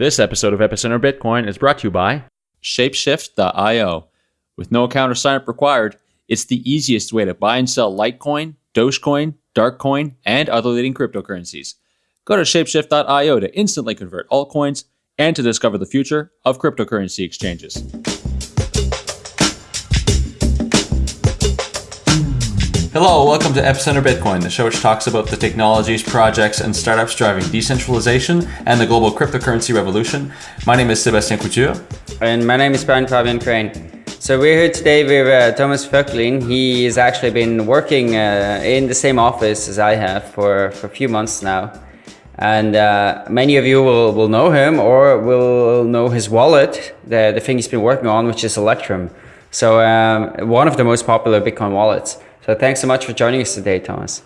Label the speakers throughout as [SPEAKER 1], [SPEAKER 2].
[SPEAKER 1] This episode of Epicenter Bitcoin is brought to you by
[SPEAKER 2] Shapeshift.io. With no account or sign up required, it's the easiest way to buy and sell Litecoin, Dogecoin, Darkcoin, and other leading cryptocurrencies. Go to Shapeshift.io to instantly convert altcoins and to discover the future of cryptocurrency exchanges.
[SPEAKER 1] Hello, welcome to Epicenter Bitcoin, the show which talks about the technologies, projects, and startups driving decentralization and the global cryptocurrency revolution. My name is Sébastien Couture.
[SPEAKER 3] And my name is Brian Fabian Crain. So we're here today with uh, Thomas Voegtlin. He has actually been working uh, in the same office as I have for, for a few months now. And uh, many of you will, will know him or will know his wallet, the, the thing he's been working on, which is Electrum. So um, one of the most popular Bitcoin wallets. So thanks so much for joining us today, Thomas.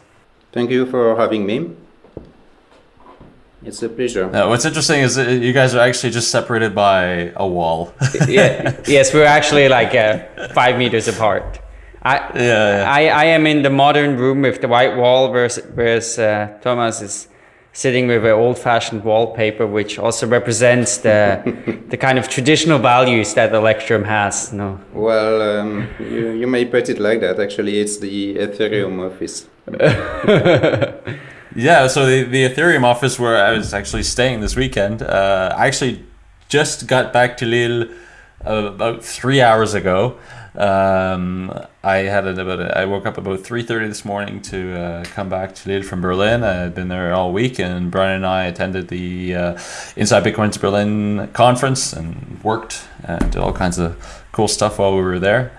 [SPEAKER 4] Thank you for having me. It's a pleasure.
[SPEAKER 1] Now, what's interesting is that you guys are actually just separated by a wall.
[SPEAKER 3] yeah, yes, we're actually like uh, five meters apart. I, yeah, yeah, I, I am in the modern room with the white wall, whereas, whereas uh, Thomas is sitting with an old-fashioned wallpaper, which also represents the the kind of traditional values that the Electrum has. No.
[SPEAKER 4] Well, um, you, you may put it like that. Actually, it's the Ethereum office.
[SPEAKER 1] yeah. So the the Ethereum office where I was actually staying this weekend. Uh, I actually just got back to Lille uh, about three hours ago. Um, I had it about a, I woke up about three thirty this morning to uh, come back to Lille from Berlin. I had been there all week, and Brian and I attended the uh, Inside Bitcoin's Berlin conference and worked and did all kinds of cool stuff while we were there.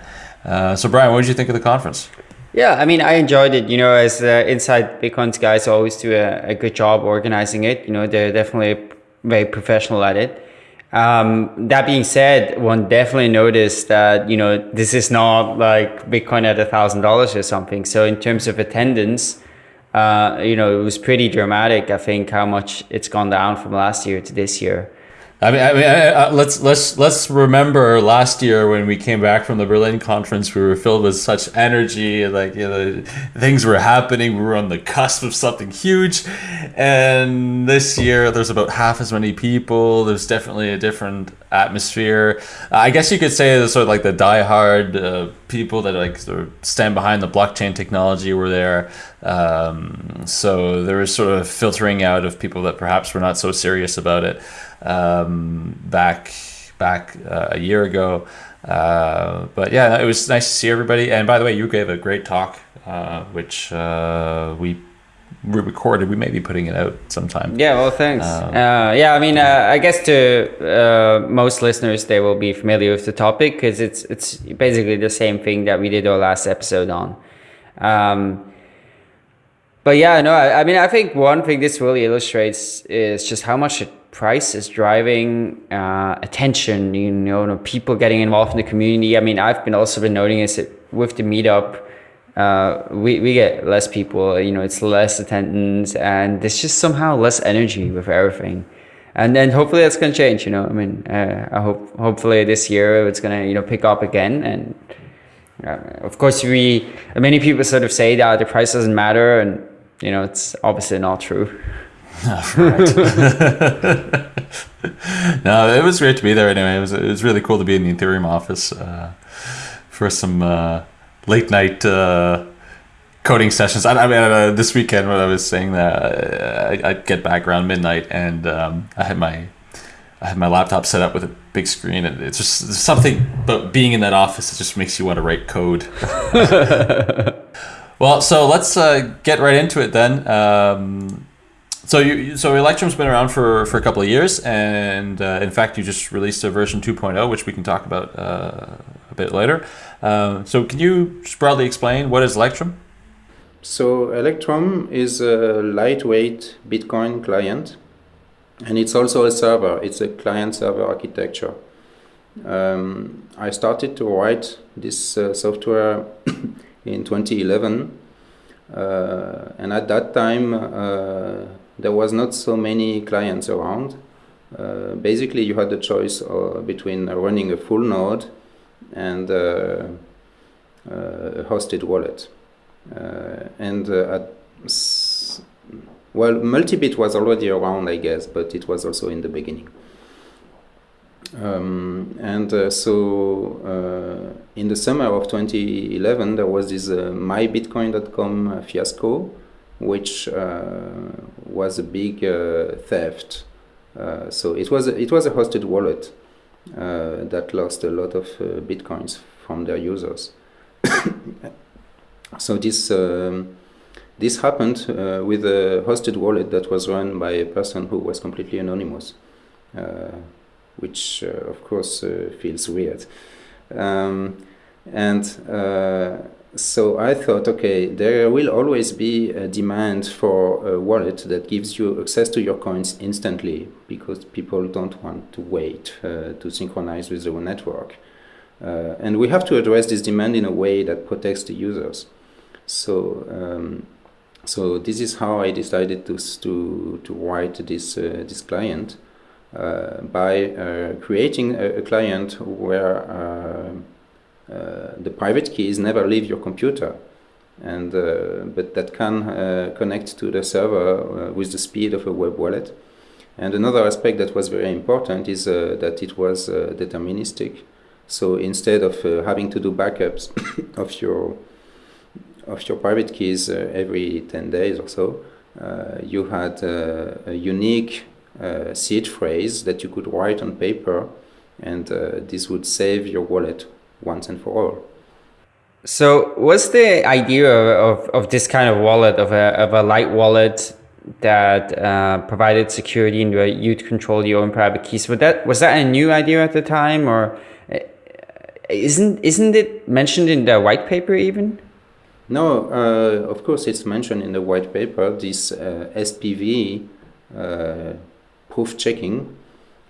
[SPEAKER 1] Uh, so, Brian, what did you think of the conference?
[SPEAKER 3] Yeah, I mean, I enjoyed it. You know, as Inside Bitcoin's guys always do a, a good job organizing it. You know, they're definitely very professional at it. Um, that being said, one definitely noticed that, you know, this is not like Bitcoin at a thousand dollars or something. So in terms of attendance, uh, you know, it was pretty dramatic. I think how much it's gone down from last year to this year.
[SPEAKER 1] I mean, I mean, I, I, let's let's let's remember last year when we came back from the Berlin conference, we were filled with such energy, like you know, things were happening. We were on the cusp of something huge, and this year there's about half as many people. There's definitely a different atmosphere. I guess you could say the sort of like the diehard uh, people that like sort of stand behind the blockchain technology were there. Um, so there was sort of filtering out of people that perhaps were not so serious about it um, back back uh, a year ago. Uh, but yeah, it was nice to see everybody. And by the way, you gave a great talk, uh, which uh, we recorded. We may be putting it out sometime.
[SPEAKER 3] Yeah, well, thanks. Um, uh, yeah, I mean, uh, I guess to most listeners, they will be familiar with the topic because it's it's basically the same thing that we did our last episode on. Um, but yeah, no, I, I mean, I think one thing this really illustrates is just how much price is driving uh, attention, you know, people getting involved in the community. I mean, I've been also been noting is that with the meetup, uh, we, we get less people, you know, it's less attendance and there's just somehow less energy with everything. And then hopefully that's going to change, you know, I mean, uh, I hope, hopefully this year it's going to, you know, pick up again. And uh, of course we, many people sort of say that the price doesn't matter and, you know, it's obviously not true.
[SPEAKER 1] no, it was great to be there anyway. It was, it was really cool to be in the Ethereum office uh, for some uh, late night uh, coding sessions. I, I mean, uh, this weekend when I was saying that, uh, I, would get back around midnight and um, I had my I had my laptop set up with a big screen, and it's just something. But being in that office, it just makes you want to write code. well, so let's uh, get right into it then. Um, so you so Electrum's been around for, for a couple of years, and uh, in fact, you just released a version 2.0, which we can talk about uh, a bit later. Uh, so can you broadly explain what is Electrum?
[SPEAKER 4] So Electrum is a lightweight Bitcoin client, and it's also a server. It's a client-server architecture. Um, I started to write this uh, software in 2011, uh, and at that time uh, there was not so many clients around. Uh, basically, you had the choice uh, between running a full node and uh, a hosted wallet. Uh, and uh, at well, Multibit was already around, I guess, but it was also in the beginning. Um, and uh, so uh, in the summer of 2011, there was this uh, mybitcoin.com fiasco, which was a big theft. so it was it was a hosted wallet that lost a lot of bitcoins from their users. so this um, this happened uh, with a hosted wallet that was run by a person who was completely anonymous. Uh, which uh, of course uh, feels weird. Um, and uh, so I thought, okay, there will always be a demand for a wallet that gives you access to your coins instantly because people don't want to wait uh, to synchronize with the network. Uh, and we have to address this demand in a way that protects the users. So, um, so this is how I decided to to to write this uh, this client. Uh, by uh, creating a, a, client where uh, the private keys never leave your computer and but that can connect to the server with the speed of a web wallet. And another aspect that was very important is that it was deterministic. So instead of having to do backups of your of your private keys uh, every 10 days or so, uh, you had uh, a unique uh, seed phrase that you could write on paper, and uh, this would save your wallet once and for all.
[SPEAKER 3] So, what's the idea of, of, this kind of wallet, of a, of a light wallet that uh, provided security and where you'd control your own private keys? Was that, was that a new idea at the time, or uh, isn't, isn't it mentioned in the white paper even?
[SPEAKER 4] No, uh, of course it's mentioned in the white paper. This uh, SPV uh, proof checking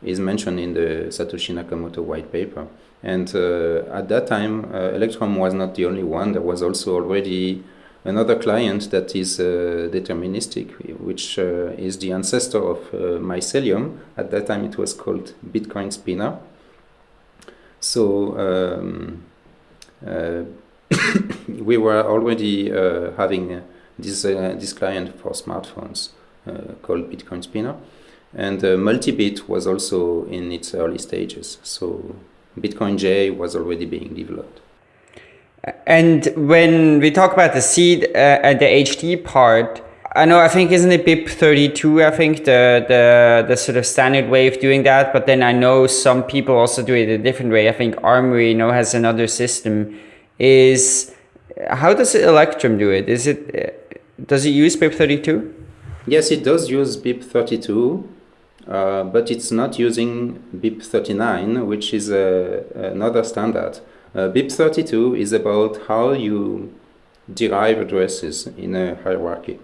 [SPEAKER 4] is mentioned in the Satoshi Nakamoto white paper. And uh, at that time, uh, Electrum was not the only one. There was also already another client that is uh, deterministic, which uh, is the ancestor of uh, Mycelium. At that time, it was called Bitcoin Spinner. So um, uh, we were already having this this client for smartphones called Bitcoin Spinner. And Multibit was also in its early stages. So BitcoinJ was already being developed.
[SPEAKER 3] And when we talk about the seed uh, and the HD part, I know I think isn't it BIP32 I think the, the the sort of standard way of doing that? But then I know some people also do it a different way. I think Armory you know has another system. Is how does Electrum do it? Is it does it use BIP32
[SPEAKER 4] Yes it does use BIP32 uh, but it's not using BIP39, which is a, another standard. Uh, BIP32 is about how you derive addresses in a hierarchy.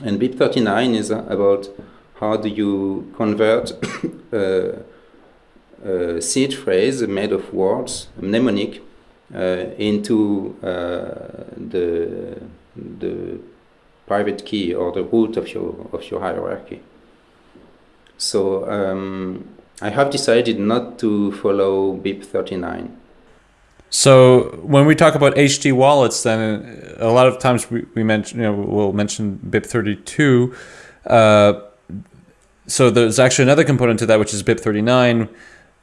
[SPEAKER 4] And BIP39 is about how do you convert a, a, seed phrase made of words, mnemonic, uh, into uh, the, the private key or the root of your, of your hierarchy. So um, I have decided not to follow BIP 39.
[SPEAKER 1] So when we talk about HD wallets, then a lot of times we, we mention, you know, we'll mention BIP 32. Uh, so there's actually another component to that, which is BIP 39.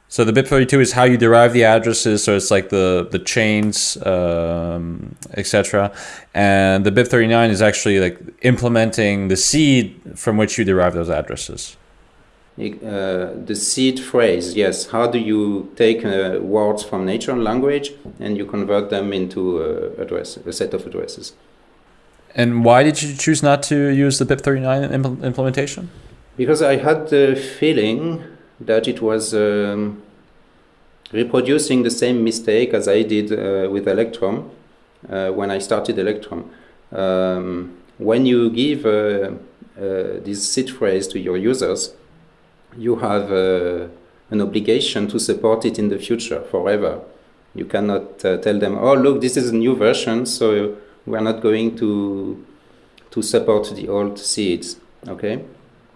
[SPEAKER 1] So the BIP 32 is how you derive the addresses. So it's like the the chains, um, etc. And the BIP 39 is actually like implementing the seed from which you derive those addresses.
[SPEAKER 4] Uh, the seed phrase, yes. How do you take uh, words from natural language and you convert them into uh, address, a set of addresses?
[SPEAKER 1] And why did you choose not to use the BIP39 impl implementation?
[SPEAKER 4] Because I had the feeling that it was um, reproducing the same mistake as I did uh, with Electrum uh, when I started Electrum. Um, when you give this seed phrase to your users, you have uh, an obligation to support it in the future forever. You cannot uh, tell them, oh, look, this is a new version, so we're not going to, to support the old seeds, okay?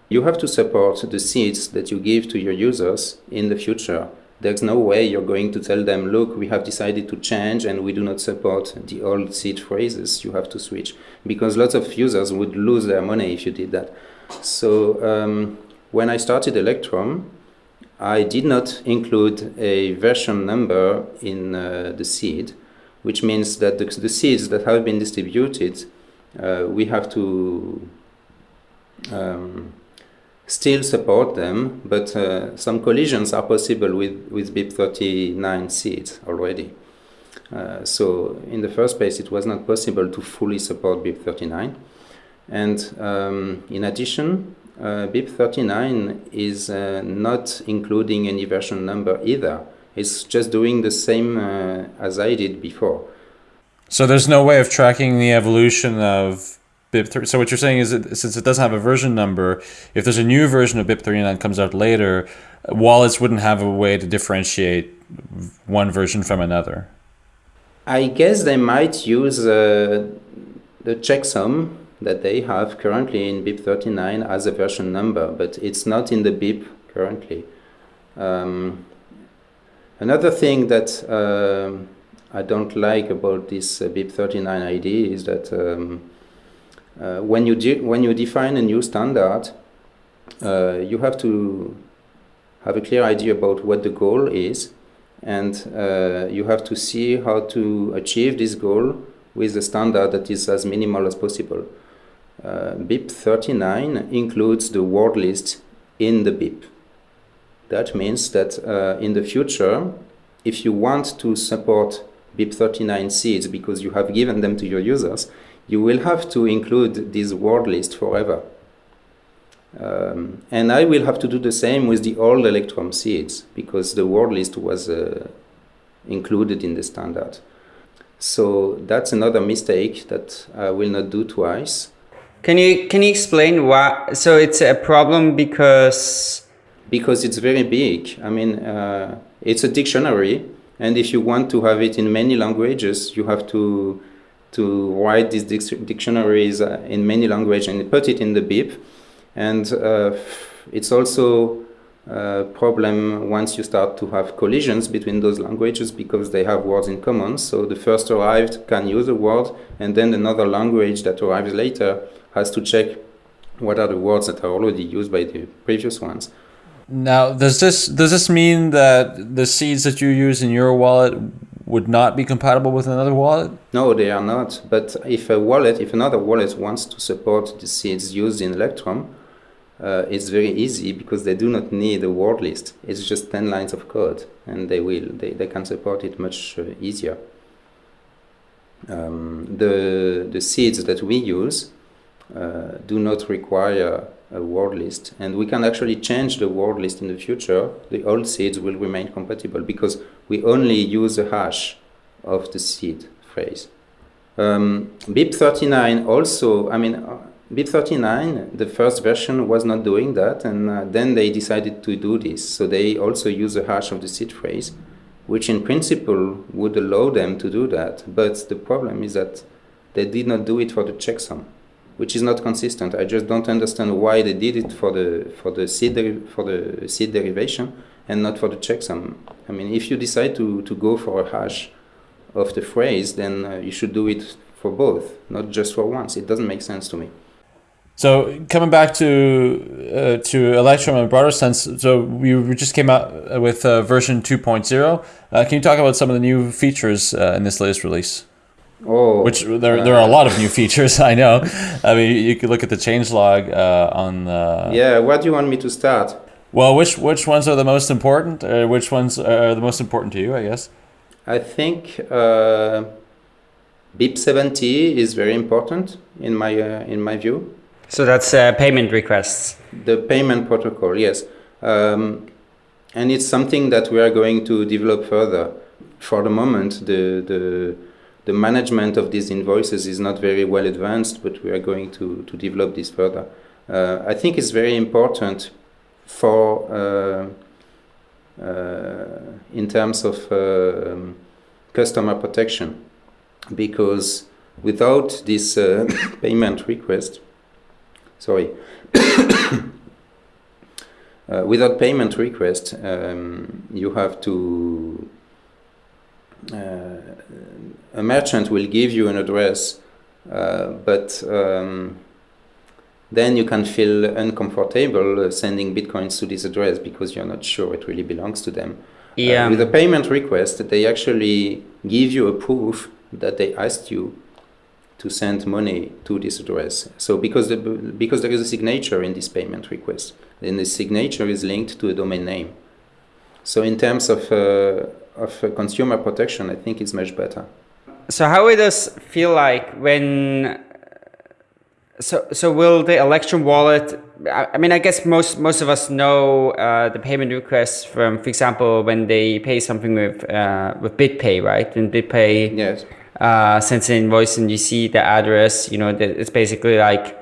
[SPEAKER 4] You have to support the seeds that you give to your users in the future. There's no way you're going to tell them, look, we have decided to change and we do not support the old seed phrases. You have to switch. Because lots of users would lose their money if you did that. So um, when I started Electrum, I did not include a version number in uh, the seed, which means that the, the, seeds that have been distributed, uh, we have to um, still support them, but uh, some collisions are possible with, with BIP39 seeds already. Uh, so in the first place, it was not possible to fully support BIP39. And um, in addition, uh, BIP39 is uh, not including any version number either. It's just doing the same uh, as I did before.
[SPEAKER 1] So there's no way of tracking the evolution of BIP3. So what you're saying is that since it doesn't have a version number, if there's a new version of BIP39 comes out later, wallets wouldn't have a way to differentiate one version from another.
[SPEAKER 4] I guess they might use uh, the checksum that they have currently in BIP39 as a version number, but it's not in the BIP currently. Um, another thing that uh, I don't like about this uh, BIP39 ID is that um, uh, when you when you define a new standard, uh, you have to have a clear idea about what the goal is, and uh, you have to see how to achieve this goal with a standard that is as minimal as possible. Uh, BIP 39 includes the word list in the BIP. That means that uh, in the future, if you want to support BIP 39 seeds because you have given them to your users, you will have to include this word list forever. Um, and I will have to do the same with the old Electrum seeds because the word list was uh, included in the standard. So that's another mistake that I will not do twice.
[SPEAKER 3] Can you can you explain why? So it's a problem because
[SPEAKER 4] because it's very big. I mean, uh, it's a dictionary, and if you want to have it in many languages, you have to to write these dictionaries uh, in many languages and put it in the BIP. And uh, it's also a problem once you start to have collisions between those languages because they have words in common. So the first arrived can use a word, and then another language that arrives later has to check what are the words that are already used by the previous ones.
[SPEAKER 1] Now, does this does this mean that the seeds that you use in your wallet would not be compatible with another wallet?
[SPEAKER 4] No, they are not. But if a wallet, if another wallet wants to support the seeds used in Electrum, uh, it's very easy because they do not need a word list. It's just 10 lines of code and they will, they, they can support it much uh, easier. Um, the, the seeds that we use do not require a word list. And we can actually change the word list in the future. The old seeds will remain compatible because we only use the hash of the seed phrase. Um, BIP39 also I mean uh, BIP39 the first version was not doing that and uh, then they decided to do this. So they also use the hash of the seed phrase which in principle would allow them to do that. But the problem is that they did not do it for the checksum which is not consistent. I just don't understand why they did it for the for the seed for the seed derivation and not for the checksum. I mean, if you decide to to go for a hash of the phrase, then uh, you should do it for both, not just for once. It doesn't make sense to me.
[SPEAKER 1] So coming back to uh, to Electrum in a broader sense, so we just came out with uh, version 2.0. Uh, can you talk about some of the new features uh, in this latest release?
[SPEAKER 4] Oh,
[SPEAKER 1] which there there are a lot of new features. I know. I mean, you could look at the changelog uh, on. The...
[SPEAKER 4] Yeah, where do you want me to start?
[SPEAKER 1] Well, which which ones are the most important? Or which ones are the most important to you? I guess.
[SPEAKER 4] I think uh, BIP seventy is very important in my uh, in my view.
[SPEAKER 3] So that's uh, payment requests.
[SPEAKER 4] The payment protocol, yes, um, and it's something that we are going to develop further. For the moment, the the the management of these invoices is not very well advanced, but we are going to, to develop this further. Uh, I think it's very important for uh, uh, in terms of uh, customer protection because without this uh, payment request, sorry, uh, without payment request, um, you have to a merchant will give you an address, uh, but um, then you can feel uncomfortable uh, sending bitcoins to this address because you're not sure it really belongs to them. Uh,
[SPEAKER 3] Yeah.
[SPEAKER 4] with a payment request, they actually give you a proof that they asked you to send money to this address. So because the, because there is a signature in this payment request, then the signature is linked to a domain name. So in terms of uh, of uh, consumer protection, I think it's much better.
[SPEAKER 3] So how it does feel like when? So so will the Electrum wallet? I, I mean, I guess most most of us know uh, the payment requests from, for example, when they pay something with uh, with BitPay, right? When BitPay
[SPEAKER 4] Yes.
[SPEAKER 3] uh, sends an invoice and you see the address, you know, that it's basically like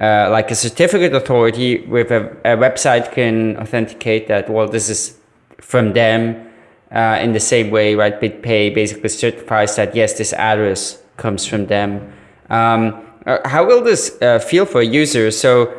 [SPEAKER 3] uh, like a certificate authority with a, a website can authenticate that well this is from them uh, in the same way, right? BitPay basically certifies that yes, this address comes from them. Um, uh, how will this uh, feel for users? So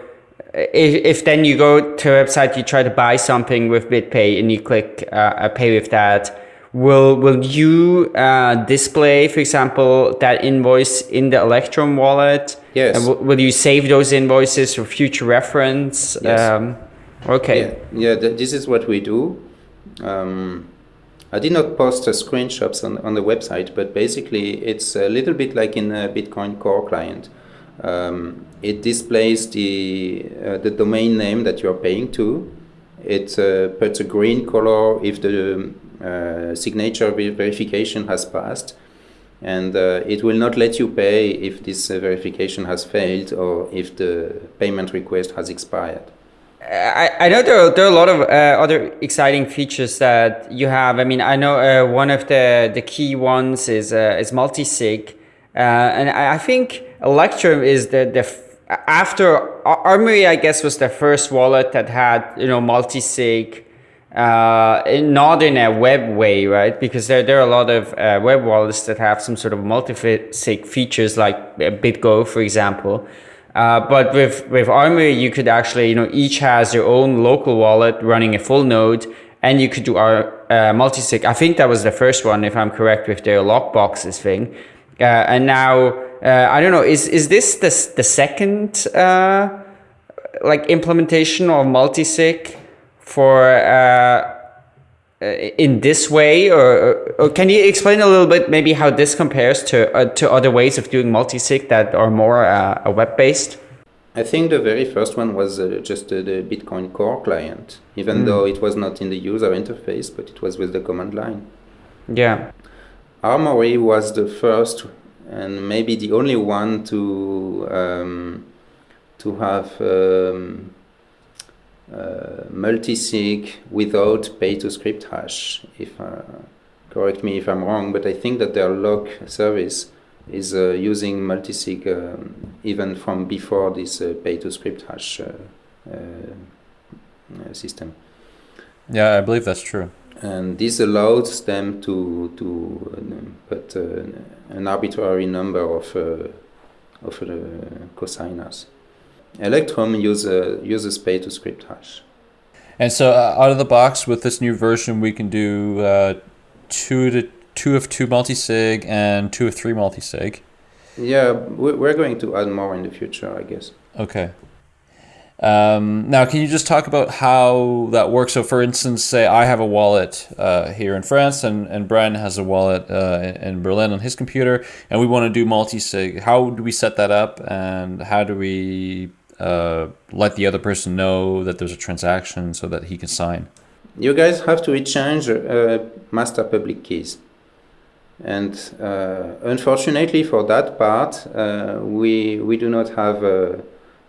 [SPEAKER 3] if, if then you go to a website, you try to buy something with BitPay and you click uh, pay with that, will will you uh, display, for example, that invoice in the Electrum wallet?
[SPEAKER 4] Yes.
[SPEAKER 3] And w- will you save those invoices for future reference?
[SPEAKER 4] Yes.
[SPEAKER 3] Um, okay.
[SPEAKER 4] Yeah, yeah th- this is what we do. Um, I did not post uh, screenshots on, on the website, but basically it's a little bit like in a Bitcoin Core client. Um, it displays the, uh, the domain name that you're paying to. It uh, puts a green color if the uh, signature verification has passed. And uh, it will not let you pay if this uh, verification has failed or if the payment request has expired.
[SPEAKER 3] I, I know there are, there are a lot of uh, other exciting features that you have. I mean, I know uh, one of the, the key ones is uh, is multi-sig, uh, and I, I think Electrum is the the after Armory, I guess, was the first wallet that had you know multi-sig, uh, not in a web way, right? Because there there are a lot of uh, web wallets that have some sort of multi-sig features, like BitGo, for example. Uh, but with with Armory, you could actually, you know, each has their own local wallet running a full node, and you could do our uh, multi-sig. I think that was the first one, if I'm correct, with their lockboxes thing. Uh, and now, uh, I don't know, is is this the the second uh, like implementation of multi-sig for uh, uh, in this way, or, or can you explain a little bit maybe how this compares to uh, to other ways of doing multi-sig that are more uh, web based?
[SPEAKER 4] I think the very first one was uh, just uh, the Bitcoin Core client, even though it was not in the user interface, but it was with the command line.
[SPEAKER 3] Yeah.
[SPEAKER 4] Armory was the first and maybe the only one to um, to have um, uh, multi-sig without pay-to-script hash. If uh, correct me if I'm wrong, but I think that their lock service is uh, using multi-sig um, even from before this uh, pay-to-script hash uh, uh, uh, system
[SPEAKER 1] Yeah, I believe that's true.
[SPEAKER 4] and this allows them to to put uh, an arbitrary number of uh, of uh, cosigners. Electrum use, uh, uses pay to script hash.
[SPEAKER 1] And so uh, out of the box with this new version, we can do uh, two to two of two multi-sig and two of three multi-sig.
[SPEAKER 4] Yeah, we- we're going to add more in the future, I guess.
[SPEAKER 1] Okay. Um, now, can you just talk about how that works? So, for instance, say I have a wallet uh, here in France, and and Brian has a wallet uh, in- in Berlin on his computer, and we want to do multi-sig. How do we set that up, and how do we uh, let the other person know that there's a transaction so that he can sign?
[SPEAKER 4] You guys have to exchange uh, master public keys. And uh, unfortunately for that part, uh, we, we do not have a,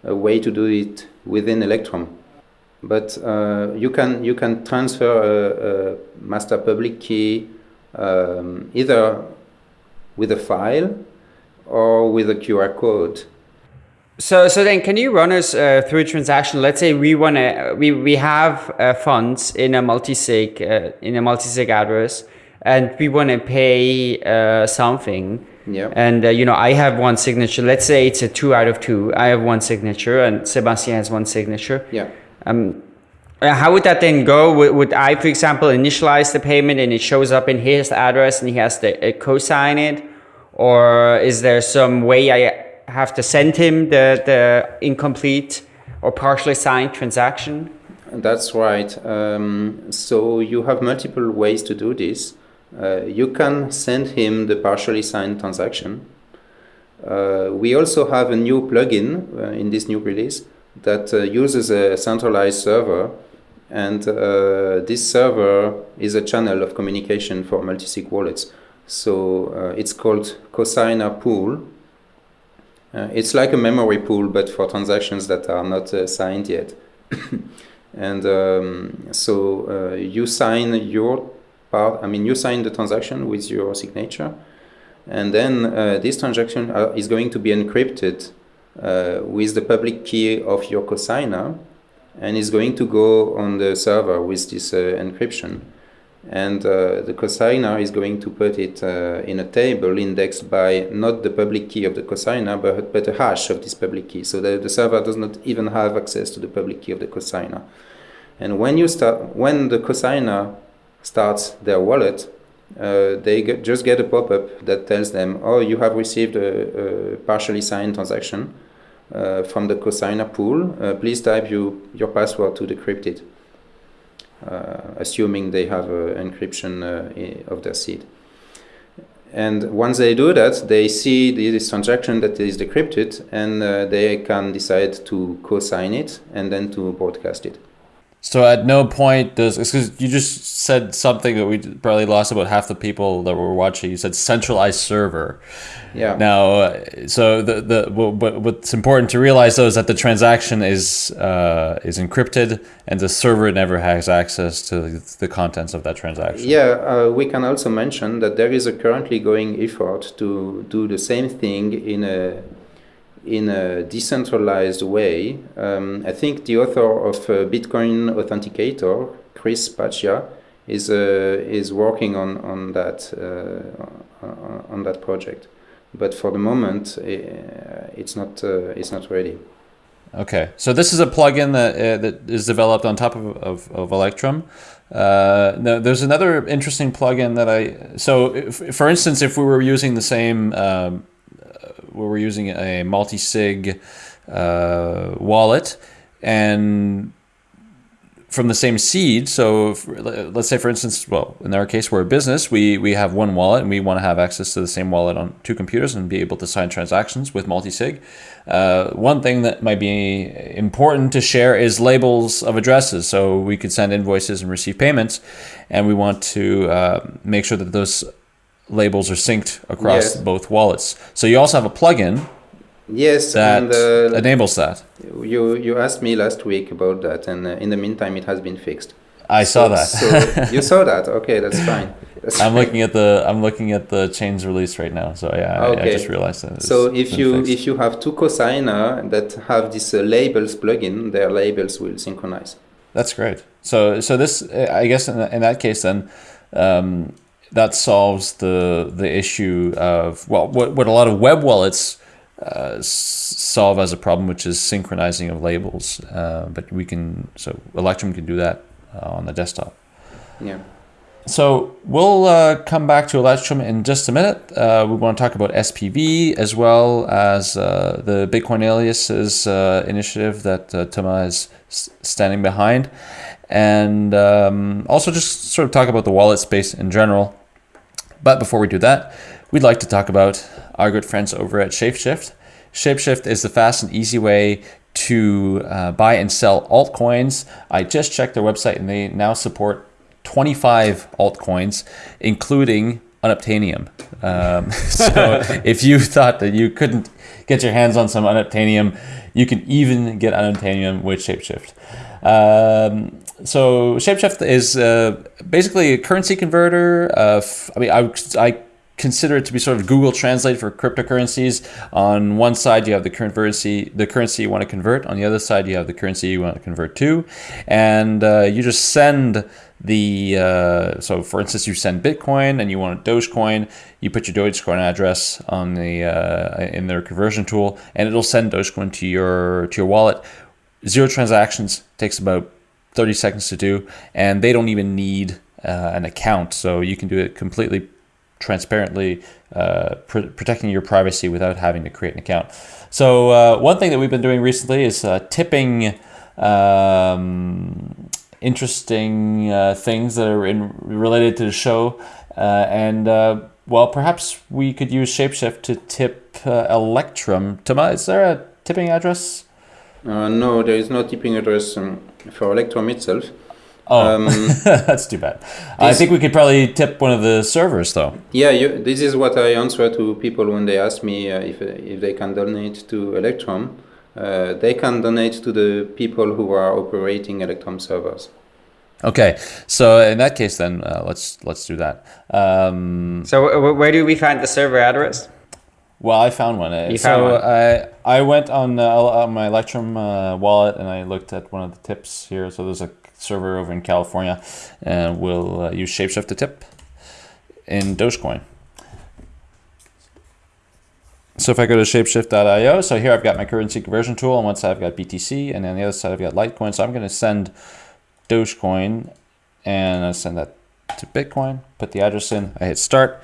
[SPEAKER 4] a way to do it within Electrum. But uh, you, can, you can transfer a, a master public key um, either with a file or with a QR code.
[SPEAKER 3] So, so then, can you run us uh, through a transaction? Let's say we want to, we we have uh, funds in a multi-sig uh, in a multi-sig address, and we want to pay uh, something.
[SPEAKER 4] Yeah.
[SPEAKER 3] And uh, you know, I have one signature. Let's say it's a two out of two. I have one signature, and Sebastian has one signature.
[SPEAKER 4] Yeah.
[SPEAKER 3] Um, uh, how would that then go? Would, would I, for example, initialize the payment and it shows up in his address and he has to uh, co-sign it, or is there some way I have to send him the, the incomplete or partially signed transaction?
[SPEAKER 4] That's right. Um, so you have multiple ways to do this. Uh, you can send him the partially signed transaction. Uh, we also have a new plugin uh, in this new release that uh, uses a centralized server, and uh, this server is a channel of communication for multisig wallets. So uh, it's called Cosigner Pool. It's like a memory pool, but for transactions that are not signed yet. and um, so you sign your part. I mean, you sign the transaction with your signature, and then uh, this transaction uh, is going to be encrypted uh, with the public key of your cosigner and is going to go on the server with this uh, encryption. And uh, the cosigner is going to put it uh, in a table indexed by not the public key of the cosigner, but, but a hash of this public key. So that the server does not even have access to the public key of the cosigner. And when you start, when the cosigner starts their wallet, uh, they get, just get a pop-up that tells them, oh, you have received a, a partially signed transaction uh, from the cosigner pool. Uh, please type you, your password to decrypt it, assuming they have encryption uh, of their seed. And once they do that, they see this transaction that is decrypted, and uh, they can decide to co-sign it and then to broadcast it.
[SPEAKER 1] So at no point does because you just said something that we probably lost about half the people that were watching. You said centralized server.
[SPEAKER 4] Yeah.
[SPEAKER 1] Now, uh, so the the what, what's important to realize though is that the transaction is uh, is encrypted and the server never has access to the contents of that transaction.
[SPEAKER 4] Yeah, uh, we can also mention that there is a currently going effort to do the same thing in a in a decentralized way. Um, I think the author of uh, Bitcoin Authenticator, Chris Pacia, is uh, is working on on that uh, on that project, but for the moment, uh, it's not uh, it's not ready.
[SPEAKER 1] Okay, so this is a plugin that uh, that is developed on top of of, of Electrum. Uh, no, there's another interesting plugin that I so if, for instance, if we were using the same um, where we're using a multi-sig uh, wallet and from the same seed. So if, let's say, for instance, well, in our case, we're a business. We we have one wallet, and we want to have access to the same wallet on two computers and be able to sign transactions with multi-sig. Uh, one thing that might be important to share is labels of addresses. So we could send invoices and receive payments, and we want to uh, make sure that those labels are synced across yes. both wallets. So you also have a plugin.
[SPEAKER 4] Yes,
[SPEAKER 1] that and, uh, enables that.
[SPEAKER 4] You you asked me last week about that, and uh, in the meantime, it has been fixed.
[SPEAKER 1] I saw that.
[SPEAKER 4] so you saw that? Okay, that's fine. That's
[SPEAKER 1] I'm fine. looking at the I'm looking at the chains release right now. So yeah, okay. I, I just realized that.
[SPEAKER 4] So if you fixed. if you have two cosigner that have this uh, labels plugin, their labels will synchronize.
[SPEAKER 1] That's great. So so this I guess in, in that case then. Um, that solves the the issue of well what what a lot of web wallets uh, solve as a problem, which is synchronizing of labels. Uh, but we can so Electrum can do that uh, on the desktop.
[SPEAKER 4] Yeah.
[SPEAKER 1] So we'll uh, come back to Electrum in just a minute. Uh, we want to talk about SPV as well as uh, the Bitcoin aliases initiative that Thomas is standing behind and um, also just sort of talk about the wallet space in general. But before we do that, we'd like to talk about our good friends over at Shapeshift. Shapeshift is the fast and easy way to uh, buy and sell altcoins. I just checked their website and they now support 25 altcoins, including Unobtainium. Um, so if you thought that you couldn't get your hands on some Unobtainium, you can even get Unobtainium with Shapeshift. Um, so Shapeshift is uh, basically a currency converter. I mean, I, I consider it to be sort of Google Translate for cryptocurrencies. On one side, you have the currency, the currency you want to convert. On the other side, you have the currency you want to convert to, and uh, you just send the. Uh, so, for instance, you send Bitcoin and you want a Dogecoin. You put your Dogecoin address on the uh, in their conversion tool, and it'll send Dogecoin to your to your wallet. Zero transactions takes about 30 seconds to do, and they don't even need uh, an account. So you can do it completely transparently uh, pr- protecting your privacy without having to create an account. So uh, one thing that we've been doing recently is uh, tipping um, interesting uh, things that are in, related to the show, uh, and well, perhaps we could use Shapeshift to tip Electrum. Toma, is there a tipping address?
[SPEAKER 4] No, there is no tipping address um, for Electrum itself.
[SPEAKER 1] Oh, um, that's too bad. I think we could probably tip one of the servers, though.
[SPEAKER 4] Yeah, you, this is what I answer to people when they ask me uh, if, if they can donate to Electrum. Uh, they can donate to the people who are operating Electrum servers.
[SPEAKER 1] Okay, so in that case, then uh, let's let's do that. Um,
[SPEAKER 3] so w- where do we find the server address?
[SPEAKER 1] Well, I found one. You so found one. I I went on, uh, on my Electrum uh, wallet and I looked at one of the tips here. So there's a server over in California, and we'll uh, use Shapeshift to tip in Dogecoin. So if I go to shapeshift.io, so here I've got my currency conversion tool. On one side I've got BTC, and on the other side I've got Litecoin. So I'm going to send Dogecoin, and I send that to Bitcoin. Put the address in. I hit start,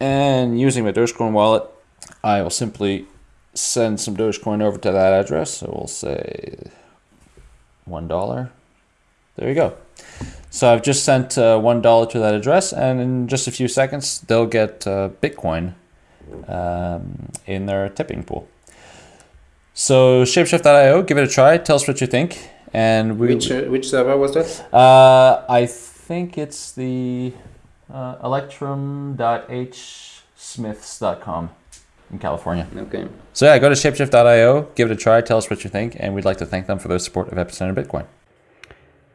[SPEAKER 1] and using my Dogecoin wallet, I will simply send some Dogecoin over to that address. So we'll say one dollar. There you go. So I've just sent uh, $1 to that address, and in just a few seconds, they'll get uh, Bitcoin um, in their tipping pool. So shapeshift.io, give it a try. Tell us what you think. And we,
[SPEAKER 4] which uh, which server was that?
[SPEAKER 1] Uh, I think it's the uh, electrum.hsmiths.com in California.
[SPEAKER 4] Okay.
[SPEAKER 1] So yeah, go to shapeshift.io, give it a try, tell us what you think, and we'd like to thank them for their support of Epicenter Bitcoin.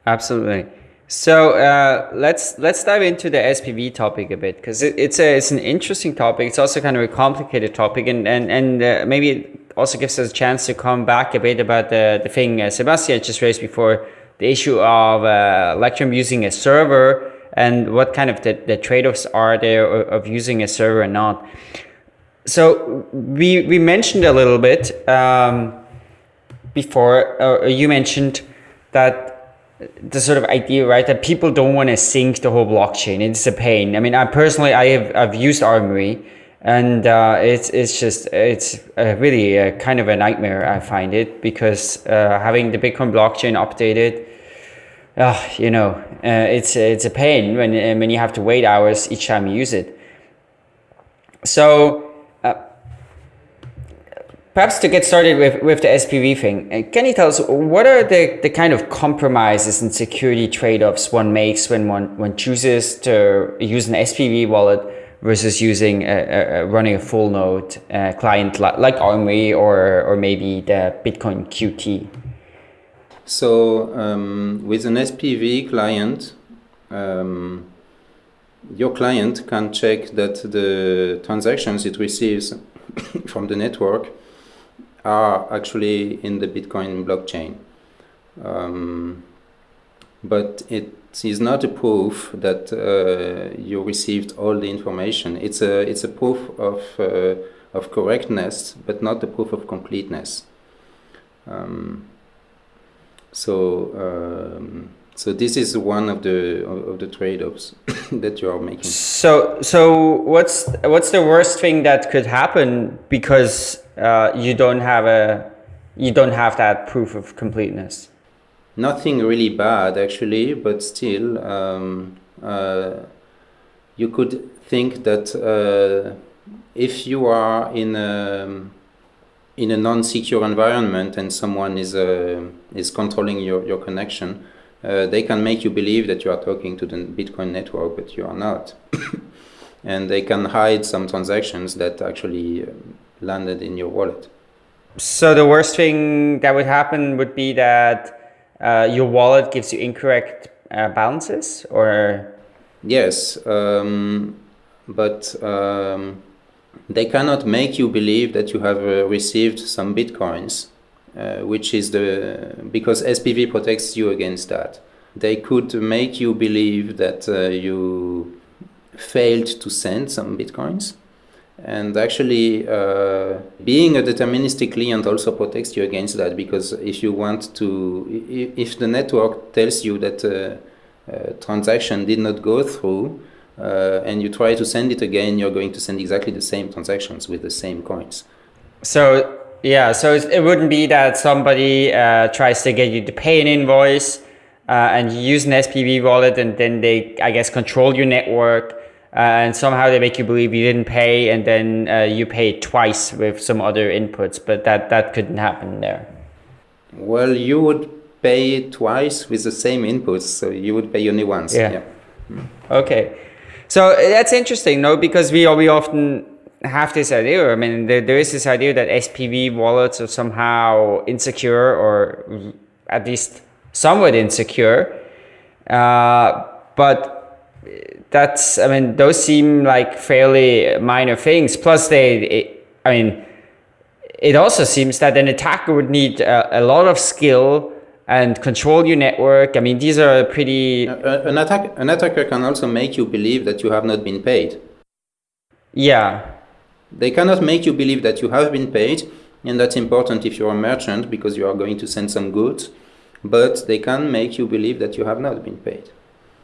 [SPEAKER 3] Absolutely. So uh, let's let's dive into the SPV topic a bit because it, it's a it's an interesting topic. It's also kind of a complicated topic, and and and uh, maybe it also gives us a chance to come back a bit about the the thing uh, Sebastian just raised before the issue of uh, Electrum using a server and what kind of the, the trade-offs are there of using a server or not. So we we mentioned a little bit um, before. Uh, you mentioned that the sort of idea, right, that people don't want to sync the whole blockchain. It's a pain. I mean, I personally, I have I've used Armory, and uh, it's it's just it's really a kind of a nightmare. I find it because uh, having the Bitcoin blockchain updated, uh, you know, uh, it's it's a pain when when you have to wait hours each time you use it. So Perhaps to get started with, with the SPV thing, uh, can you tell us what are the, the kind of compromises and security trade-offs one makes when one, one chooses to use an SPV wallet versus using a, a, running a full node uh, client like, like Armory or, or maybe the Bitcoin QT?
[SPEAKER 4] So um, with an SPV client, um, your client can check that the transactions it receives from the network are actually in the Bitcoin blockchain. Um, but it is not a proof that uh, you received all the information. It's a it's a proof of uh, of correctness, but not a proof of completeness. Um, so um, so this is one of the of the trade-offs that you are making.
[SPEAKER 3] So so what's what's the worst thing that could happen because uh, you don't have a you don't have that proof of completeness.
[SPEAKER 4] Nothing really bad actually, but still, um, uh, you could think that uh, if you are in a in a non-secure environment and someone is uh, is controlling your your connection, uh, they can make you believe that you are talking to the Bitcoin network, but you are not. and they can hide some transactions that actually um, landed in your wallet.
[SPEAKER 3] So the worst thing that would happen would be that uh, your wallet gives you incorrect uh, balances, or
[SPEAKER 4] yes, um, but um, they cannot make you believe that you have uh, received some bitcoins, uh, which is the because SPV protects you against that. They could make you believe that uh, you failed to send some bitcoins and actually, uh, being a deterministic client also protects you against that because if you want to, if the network tells you that a, a transaction did not go through, uh, and you try to send it again, you're going to send exactly the same transactions with the same coins.
[SPEAKER 3] So yeah, so it wouldn't be that somebody uh, tries to get you to pay an invoice uh, and you use an SPV wallet, and then they, I guess, control your network. Uh, and somehow they make you believe you didn't pay, and then uh, you pay twice with some other inputs. But that that couldn't happen there.
[SPEAKER 4] Well, you would pay twice with the same inputs, so you would pay only once.
[SPEAKER 3] Yeah. yeah. Okay. So uh, that's interesting, no? Because we we often have this idea. I mean, there, there is this idea that SPV wallets are somehow insecure, or at least somewhat insecure. Uh, but that's, I mean, those seem like fairly minor things. Plus, they, it, I mean, it also seems that an attacker would need a, a lot of skill and control your network. I mean, these are pretty.
[SPEAKER 4] Uh, an, attack, an attacker can also make you believe that you have not been paid.
[SPEAKER 3] Yeah.
[SPEAKER 4] They cannot make you believe that you have been paid, and that's important if you're a merchant because you are going to send some goods, but they can make you believe that you have not been paid.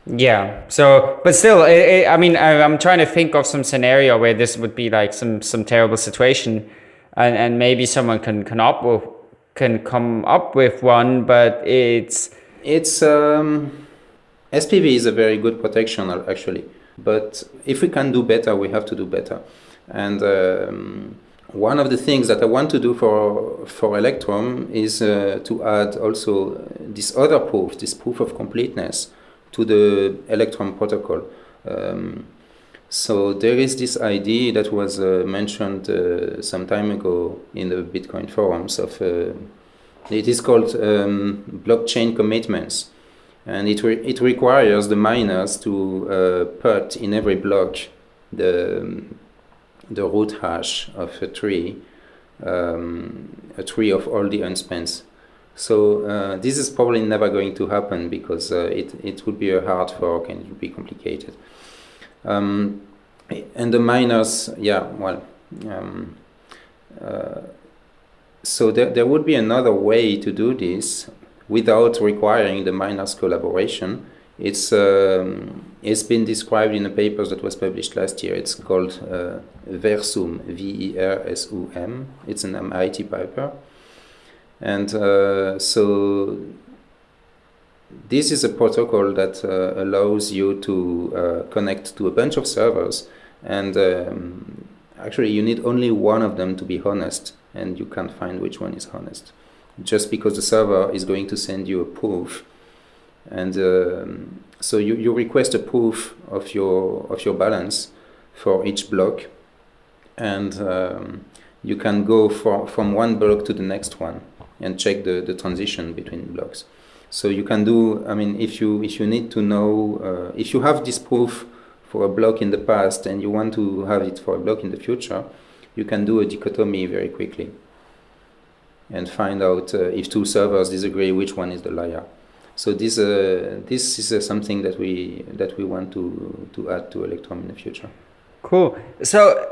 [SPEAKER 3] Yeah. So, but still, it, it, I mean, I, am trying to think of some scenario where this would be like some some terrible situation, and and maybe someone can can up with can come up with one, but it's
[SPEAKER 4] it's um, SPV is a very good protection actually, but if we can do better, we have to do better, and. Um, one of the things that I want to do for for Electrum is uh, to add also this other proof, this proof of completeness, to the Electrum protocol. Um, so there is this idea that was uh, mentioned uh, some time ago in the Bitcoin forums of uh, it is called um, blockchain commitments, and it re it requires the miners to uh, put in every block the the root hash of a tree, um, a tree of all the unspent so uh, this is probably never going to happen because uh, it, it would be a hard fork and it would be complicated. Um, and the miners, yeah, well, um, uh, so there, there would be another way to do this without requiring the miners collaboration. It's, um, it's been described in a paper that was published last year. It's called uh, Versum, V-E-R-S-U-M. It's an MIT paper. And uh, so this is a protocol that uh, allows you to uh, connect to a bunch of servers and um, actually you need only one of them to be honest and you can't find which one is honest just because the server is going to send you a proof and um, so you, you request a proof of your of your balance for each block and um, you can go for, from one block to the next one and check the, the transition between blocks. So you can do, I mean, if you, if you need to know, uh, if you have this proof for a block in the past and you want to have it for a block in the future, you can do a dichotomy very quickly and find out uh, if two servers disagree which one is the liar. So this uh, this is uh, something that we that we want to to add to Electrum in the future.
[SPEAKER 3] Cool. So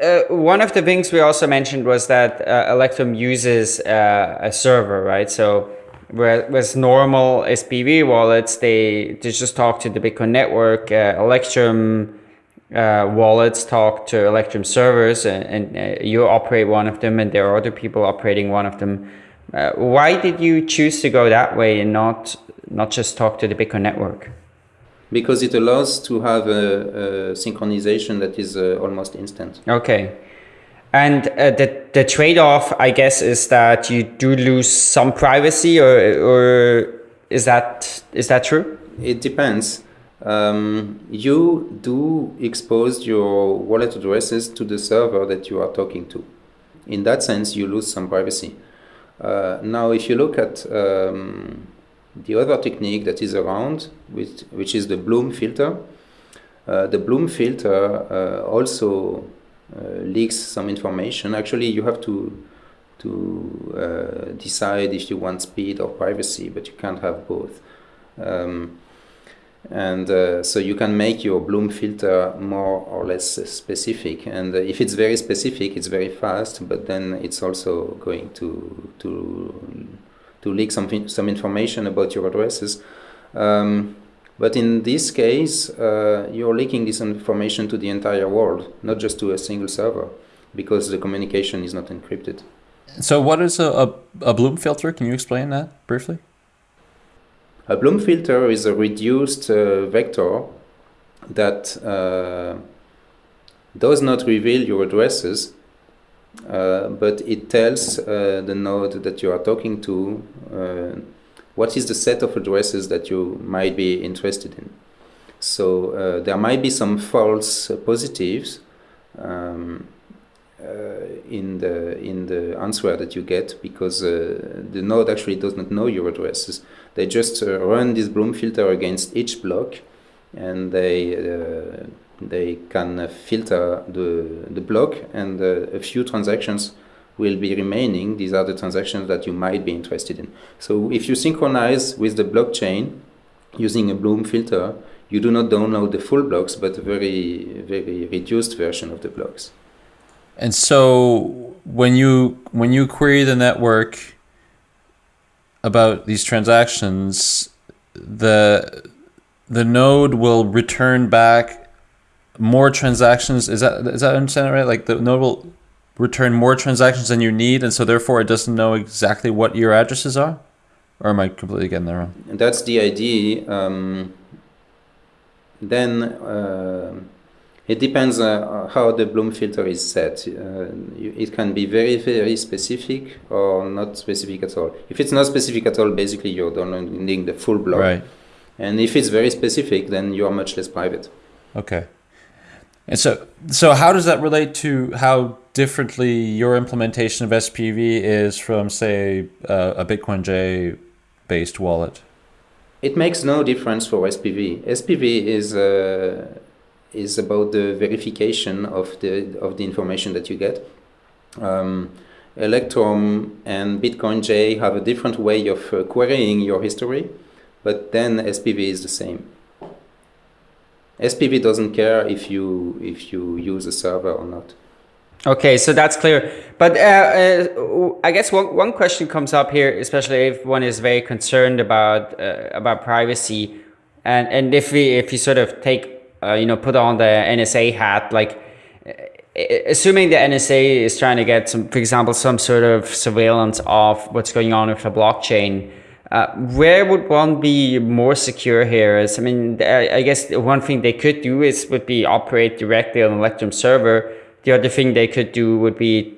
[SPEAKER 3] uh, one of the things we also mentioned was that uh, Electrum uses uh, a server, right? So whereas normal SPV wallets, they, they just talk to the Bitcoin network. Uh, Electrum uh, wallets talk to Electrum servers, and, and uh, you operate one of them, and there are other people operating one of them. why did you choose to go that way and not not just talk to the Bitcoin network?
[SPEAKER 4] because it allows to have a, a synchronization that is uh, almost instant.
[SPEAKER 3] Okay. And uh, the, the trade-off, I guess, is that you do lose some privacy, or, or is that is that true?
[SPEAKER 4] It depends. Um, you do expose your wallet addresses to the server that you are talking to. In that sense, you lose some privacy. Uh, now, if you look at um, the other technique that is around, which, which is the Bloom filter, uh, the Bloom filter uh, also leaks some information. Actually, you have to to uh, decide if you want speed or privacy, but you can't have both. Um, and uh, so you can make your Bloom filter more or less specific. And uh, if it's very specific, it's very fast, but then it's also going to to to leak some, some information about your addresses. Um, But in this case, uh, you're leaking this information to the entire world, not just to a single server, because the communication is not encrypted.
[SPEAKER 1] So, what is a, a, a Bloom filter? Can you explain that briefly?
[SPEAKER 4] A Bloom filter is a reduced uh, vector that uh, does not reveal your addresses, uh, but it tells uh, the node that you are talking to uh, what is the set of addresses that you might be interested in. So uh, there might be some false positives um, in the in the answer that you get because the node actually does not know your addresses. They just run this Bloom filter against each block and they uh, they can uh, filter the the block and uh, a few transactions will be remaining. These are the transactions that you might be interested in. So if you synchronize with the blockchain using a Bloom filter, you do not download the full blocks, but a very very reduced version of the blocks.
[SPEAKER 1] And so when you when you query the network about these transactions, the the node will return back more transactions. Is that is that understand right? Like the node will return more transactions than you need, and so therefore it doesn't know exactly what your addresses are. Or am I completely getting that wrong?
[SPEAKER 4] That's the idea. Um, then uh, it depends uh, how the Bloom filter is set. Uh, it can be very, very specific or not specific at all. If it's not specific at all, basically you're downloading the full block.
[SPEAKER 1] Right.
[SPEAKER 4] And if it's very specific, then you are much less private.
[SPEAKER 1] Okay. And so, so how does that relate to how differently your implementation of SPV is from, say, uh, a BitcoinJ based wallet?
[SPEAKER 4] It makes no difference for SPV. SPV is uh, is about the verification of the of the information that you get. Um, Electrum and BitcoinJ have a different way of uh, querying your history but then SPV is the same. SPV doesn't care if you if you use a server or not.
[SPEAKER 3] Okay, so that's clear. But uh, uh, I guess one, one question comes up here, especially if one is very concerned about uh, about privacy, and and if we if you sort of take uh, you know put on the NSA hat, like uh, assuming the NSA is trying to get some, for example, some sort of surveillance of what's going on with the blockchain uh, where would one be more secure here? Is I mean, I, I, guess one thing they could do is would be operate directly on Electrum server. The other thing they could do would be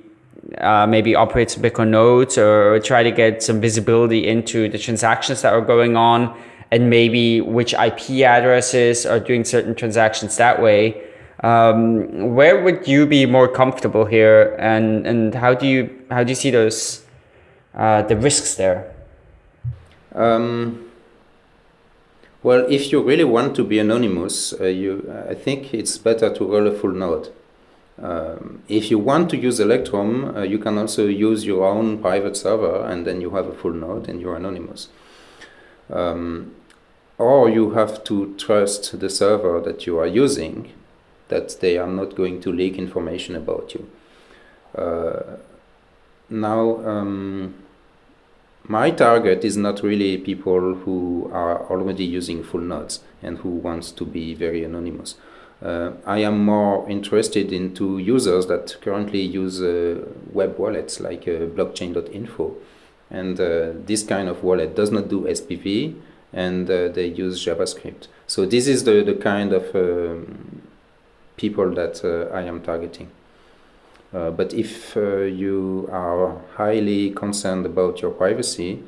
[SPEAKER 3] uh, maybe operate some Bitcoin nodes or try to get some visibility into the transactions that are going on and maybe which IP addresses are doing certain transactions that way. Um, where would you be more comfortable here, and and how do you how do you see those uh, the risks there?
[SPEAKER 4] Um, well, if you really want to be anonymous, uh, you, I think it's better to roll a full node. Um, if you want to use Electrum, uh, you can also use your own private server and then you have a full node and you're anonymous. Um, or you have to trust the server that you are using, that they are not going to leak information about you. Uh, now, um, my target is not really people who are already using full nodes and who wants to be very anonymous. Uh, I am more interested into users that currently use uh, web wallets like uh, blockchain.info. And uh, this kind of wallet does not do SPV and uh, they use JavaScript. So this is the, the kind of um, people that uh, I am targeting. But if you are highly concerned about your privacy,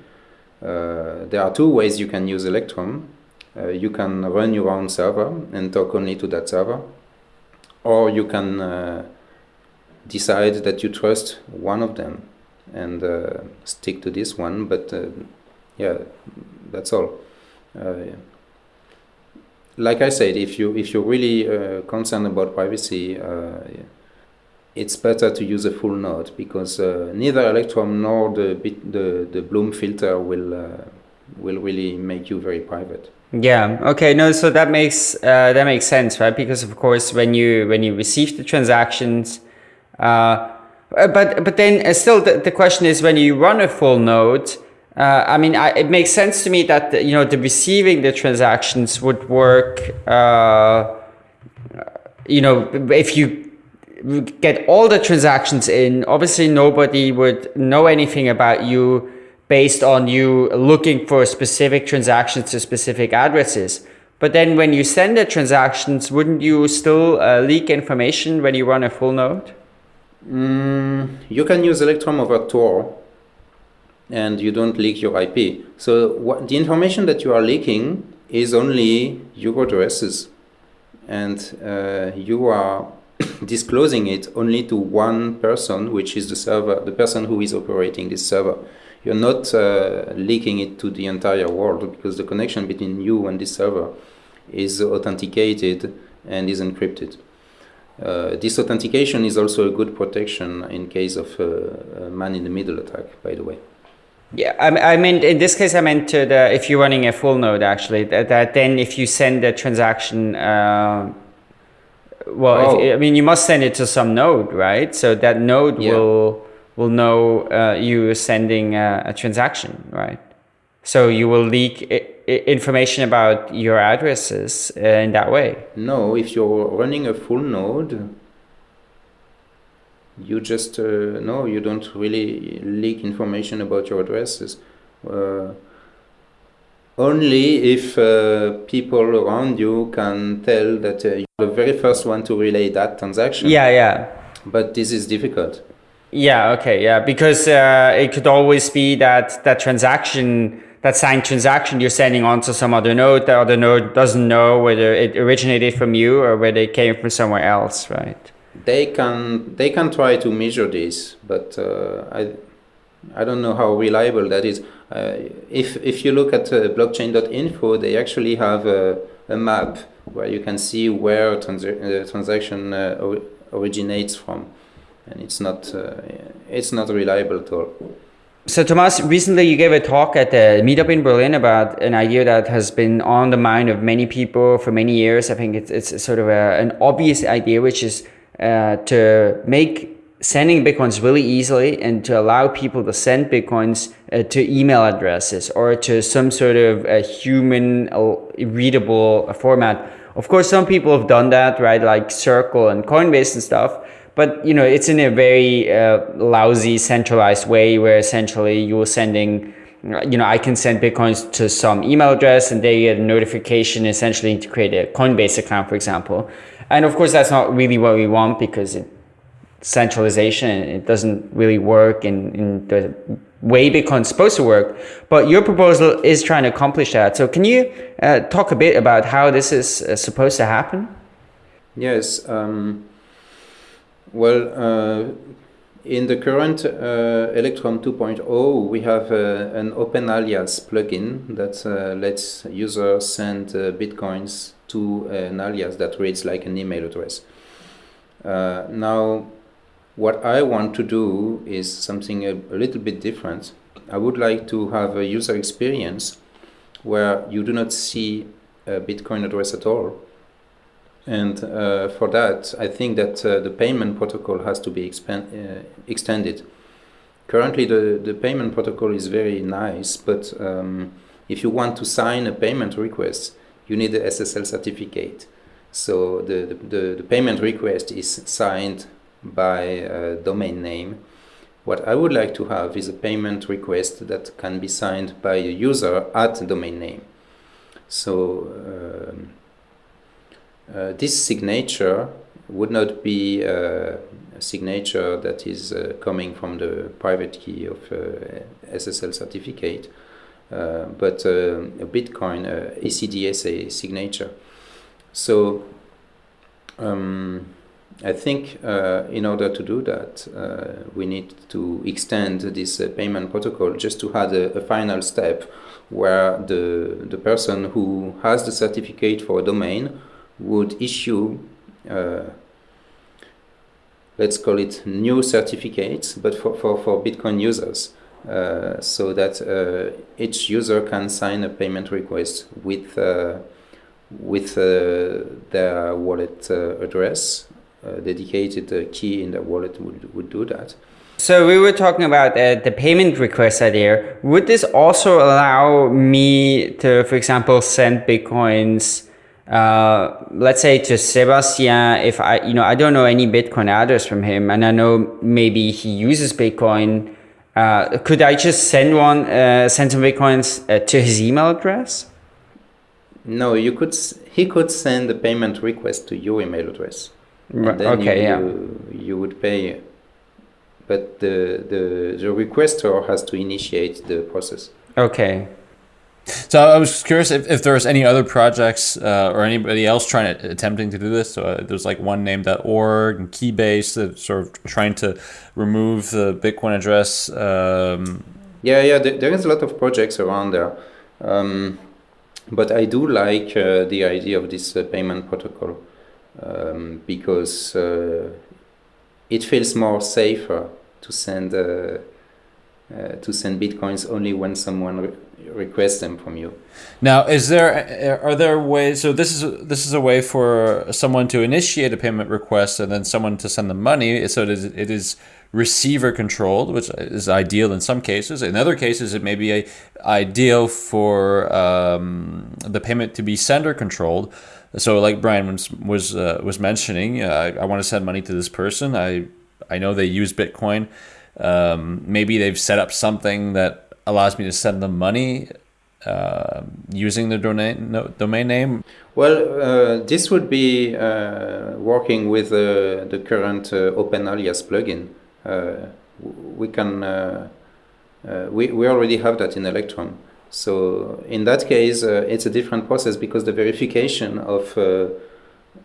[SPEAKER 4] there are two ways you can use Electrum. Uh, you can run your own server and talk only to that server, or you can uh, decide that you trust one of them and uh, stick to this one. But yeah, that's all. like I said, if you if you're really concerned about privacy, yeah, it's better to use a full node because uh, neither Electrum nor the, the, the Bloom filter will, uh, will really make you very private.
[SPEAKER 3] Yeah. Okay. No. So that makes uh, that makes sense, right? Because of course, when you when you receive the transactions, uh, but but then uh, still the, the question is when you run a full node, Uh, I mean, I, it makes sense to me that you know the receiving the transactions would work. Uh, you know, if you get all the transactions in, obviously nobody would know anything about you based on you looking for specific transactions to specific addresses. But then when you send the transactions, wouldn't you still uh, leak information when you run a full node?
[SPEAKER 4] Mm, you can use Electrum over Tor and you don't leak your IP. So what, the information that you are leaking is only your addresses and uh, you are disclosing it only to one person, which is the server, the person who is operating this server. You're not uh, leaking it to the entire world because the connection between you and this server is authenticated and is encrypted. Uh, this authentication is also a good protection in case of uh, a man-in-the-middle attack, by the way.
[SPEAKER 3] Yeah, I, I meant in this case, I meant uh, the, if you're running a full node, actually, that, that then if you send a transaction, uh, well,
[SPEAKER 4] Oh.
[SPEAKER 3] if, I mean, you must send it to some node, right? So that node
[SPEAKER 4] Yeah.
[SPEAKER 3] will will know uh, you sending a, a transaction, right? So you will leak information about your addresses uh, in that way.
[SPEAKER 4] No, if you're running a full node, you just uh, no, you don't really leak information about your addresses. Uh, only if uh, people around you can tell that uh, you're the very first one to relay that transaction.
[SPEAKER 3] Yeah, yeah.
[SPEAKER 4] But this is difficult.
[SPEAKER 3] Yeah, okay, yeah, because uh, it could always be that that transaction, that signed transaction you're sending on to some other node, the other node doesn't know whether it originated from you or whether it came from somewhere else, right?
[SPEAKER 4] They can they can try to measure this, but uh, I I don't know how reliable that is. Uh, if if you look at uh, blockchain.info, they actually have a, a map where you can see where transa- uh, transaction uh, or- originates from, and it's not uh, it's not reliable at all.
[SPEAKER 3] So, Thomas, recently you gave a talk at a meetup in Berlin about an idea that has been on the mind of many people for many years. I think it's, it's sort of a, an obvious idea, which is uh, to make sending bitcoins really easily and to allow people to send bitcoins uh, to email addresses or to some sort of human uh, readable format. Of course, some people have done that, right? Like Circle and Coinbase and stuff but you know it's in a very uh, lousy centralized way where essentially you're sending you know i can send bitcoins to some email address and they get a notification essentially to create a coinbase account for example. And of course that's not really what we want because it centralization it doesn't really work in, in the way bitcoin's supposed to work. But your proposal is trying to accomplish that. So can you uh, talk a bit about how this is uh, supposed to happen?
[SPEAKER 4] Yes. Um, well, uh, in the current uh, Electrum 2.0, we have uh, an OpenAlias plugin that uh, lets users send uh, bitcoins to an alias that reads like an email address. Uh, now, what I want to do is something a, a little bit different. I would like to have a user experience where you do not see a Bitcoin address at all. And uh, for that, I think that uh, the payment protocol has to be expand, uh, extended. Currently, the, the payment protocol is very nice, but um, if you want to sign a payment request, you need the SSL certificate. So the, the, the, payment request is signed by a domain name. What I would like to have is a payment request that can be signed by a user at domain name. So um, uh, this signature would not be uh, a signature that is uh, coming from the private key of uh, SSL certificate, uh, but uh, a Bitcoin ECDSA signature. So um, I think in order to do that, we need to extend this payment protocol just to have a, a final step where the, the person who has the certificate for a domain would issue, uh, let's call it new certificates, but for, for, for Bitcoin users, uh, so that uh, each user can sign a payment request with, uh, with uh, their wallet uh, address. Dedicated key in the wallet would, would do that.
[SPEAKER 3] So we were talking about uh, the payment request idea. Would this also allow me to, for example, send bitcoins, uh, let's say to Sebastian, if I, you know, I don't know any Bitcoin address from him, and I know maybe he uses Bitcoin. Uh, could I just send one, uh, send some bitcoins uh, to his email address?
[SPEAKER 4] No, you could. He could send a payment request to your email address.
[SPEAKER 3] Right, okay,
[SPEAKER 4] you,
[SPEAKER 3] yeah.
[SPEAKER 4] You, you would pay, but the, the the requester has to initiate the process.
[SPEAKER 3] Okay.
[SPEAKER 1] So I was curious if, if there's any other projects uh, or anybody else trying to attempting to do this. So uh, there's like one named.org and Keybase that sort of trying to remove the Bitcoin address. Um,
[SPEAKER 4] Yeah, yeah. There, there is a lot of projects around there, um, but I do like uh, the idea of this uh, payment protocol um, because uh, it feels more safer to send uh, uh, to send bitcoins only when someone re- requests them from you.
[SPEAKER 1] Now, is there are there ways? So this is this is a way for someone to initiate a payment request and then someone to send the money. So it is, it is receiver controlled, which is ideal in some cases. In other cases, it may be a, ideal for um, the payment to be sender controlled. So, like Brian was was, uh, was mentioning, uh, I, I want to send money to this person. I I know they use Bitcoin. Um, maybe they've set up something that allows me to send them money uh, using the domain no, domain name.
[SPEAKER 4] Well, uh, this would be uh, working with uh, the current uh, OpenAlias plugin. Uh, we can we, we already have that in Electrum. So in that case, it's a different process because the verification of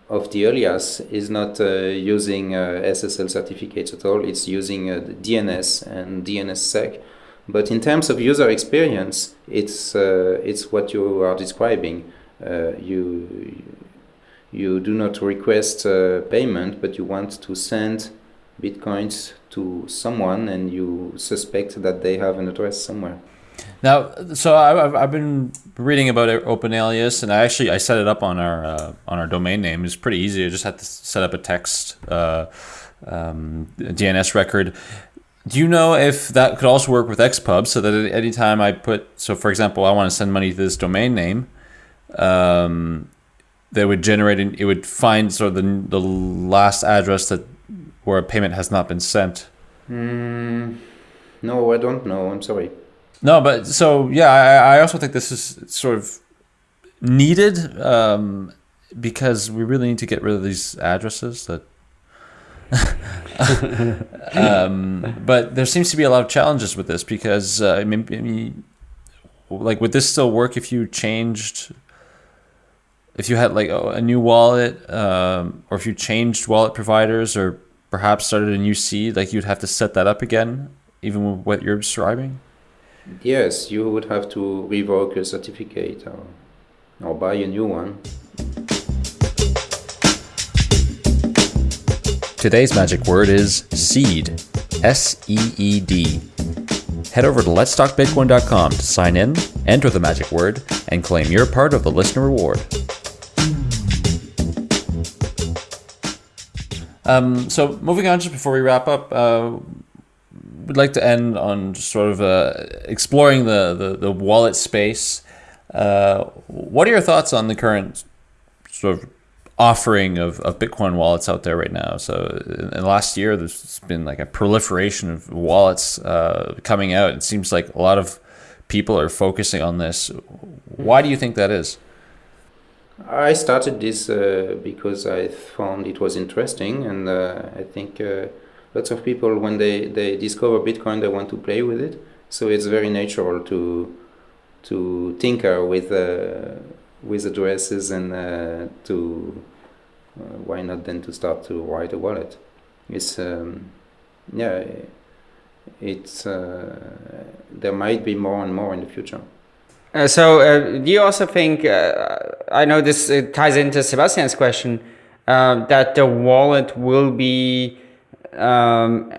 [SPEAKER 4] of the alias is not using SSL certificates at all. It's using DNS and DNSSEC. But in terms of user experience, it's uh, it's what you are describing. Uh, you you do not request uh, payment, but you want to send bitcoins to someone, and you suspect that they have an address somewhere.
[SPEAKER 1] Now, so I- I've, I've been reading about OpenAlias, and I actually I set it up on our uh, on our domain name. It's pretty easy. I just had to set up a text uh, um, DNS record. Do you know if that could also work with Xpub, so that at any time I put, so for example, I want to send money to this domain name, um, they would generate, an, it would find sort of the, the last address that where a payment has not been sent.
[SPEAKER 4] Mm, no, I don't know. I'm sorry.
[SPEAKER 1] No, but so yeah, I, I also think this is sort of needed um, because we really need to get rid of these addresses that. Um, but there seems to be a lot of challenges with this because uh, I mean, I mean, like would this still work if you changed, if you had like a new wallet, um, or if you changed wallet providers, or perhaps started a new seed, like you'd have to set that up again, even with what you're describing.
[SPEAKER 4] Yes, you would have to revoke a certificate or, or buy a new one.
[SPEAKER 2] Today's magic word is seed. S E E D. Head over to letstalkbitcoin.com to sign in, enter the magic word, and claim your part of the listener reward.
[SPEAKER 1] Um, so moving on, just before we wrap up, uh, we'd like to end on just sort of uh, exploring the, the, the wallet space. Uh, what are your thoughts on the current sort of offering of, of Bitcoin wallets out there right now? So in, the last year, there's been like a proliferation of wallets uh, coming out. It seems like a lot of people are focusing on this. Why do you think that is?
[SPEAKER 4] I started this uh, because I found it was interesting, and uh, I think uh, lots of people, when they, they discover Bitcoin, they want to play with it. So it's very natural to to tinker with uh, with addresses and uh, to uh, why not then to start to write a wallet. It's um, yeah, it's uh, there might be more and more in the future.
[SPEAKER 3] Uh, so, uh, do you also think? Uh, I know this ties into Sebastian's question uh, that the wallet will be um,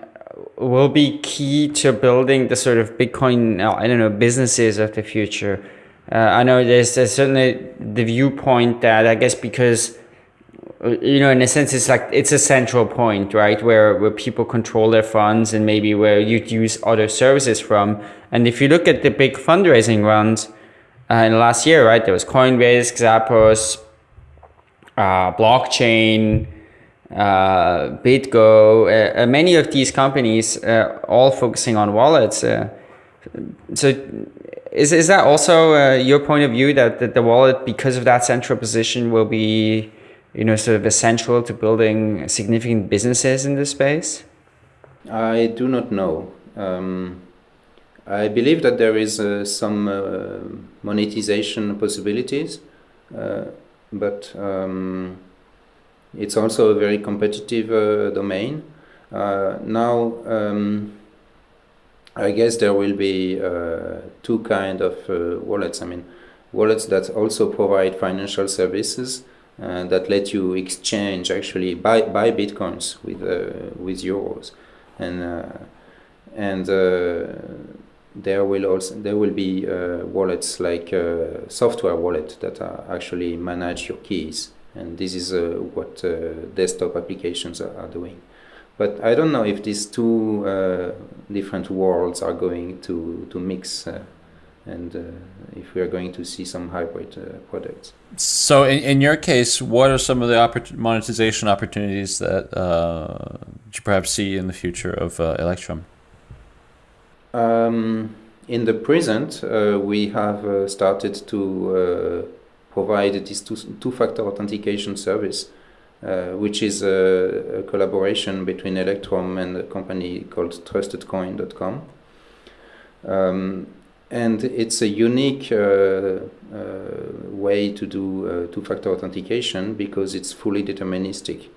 [SPEAKER 3] will be key to building the sort of Bitcoin. I don't know businesses of the future. Uh, I know there's, there's certainly the viewpoint that I guess because you know, in a sense, it's like it's a central point, right, where where people control their funds and maybe where you'd use other services from. And if you look at the big fundraising runs uh, in the last year, right, there was Coinbase, Xapo uh, blockchain, uh, BitGo, uh, uh, many of these companies uh, all focusing on wallets. Uh, so, is is that also uh, your point of view that, that the wallet, because of that central position, will be, you know, sort of essential to building significant businesses in this space?
[SPEAKER 4] I do not know. Um, I believe that there is some monetization possibilities, but. Um, it's also a very competitive uh, domain. Uh, now, um, I guess there will be uh, two kind of wallets. I mean, wallets that also provide financial services uh, that let you exchange actually buy buy bitcoins with uh, with euros, and uh, and there will also there will be wallets like software wallet that actually manage your keys and this is uh, what uh, desktop applications are, are, doing. But I don't know if these two uh, different worlds are going to, to mix and uh, if we are going to see some hybrid uh, products.
[SPEAKER 1] So, in, in your case, what are some of the oppor- monetization opportunities that uh, you perhaps see in the future of Electrum?
[SPEAKER 4] Um, in the present, we have started to provide this two-factor authentication service, uh, which is a, a, collaboration between Electrum and a company called TrustedCoin.com. Um, and it's a unique uh, uh, way to do uh, two-factor authentication because it's fully deterministic.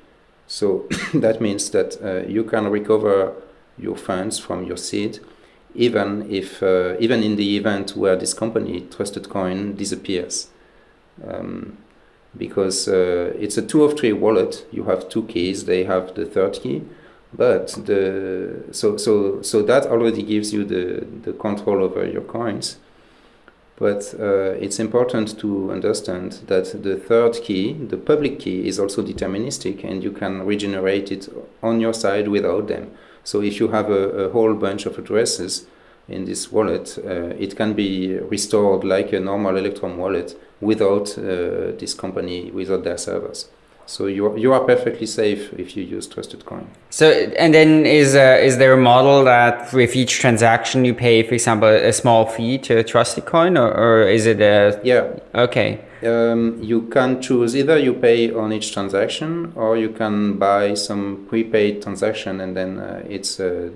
[SPEAKER 4] So that means that uh, you can recover your funds from your seed even if uh, even in the event where this company TrustedCoin disappears um, because uh, it's a two of three wallet. You have two keys. They have the third key, but the so so so that already gives you the the control over your coins. But uh, it's important to understand that the third key, the public key, is also deterministic, and you can regenerate it on your side without them. So if you have a, a whole bunch of addresses in this wallet, uh, it can be restored like a normal Electrum wallet without uh, this company, without their servers. So you are, you are perfectly safe if you use TrustedCoin.
[SPEAKER 3] So and then is uh, is there a model that with each transaction you pay, for example, a small fee to TrustedCoin, or, or is it a
[SPEAKER 4] yeah?
[SPEAKER 3] Okay.
[SPEAKER 4] Um, you can choose either you pay on each transaction or you can buy some prepaid transaction and then uh, it's uh,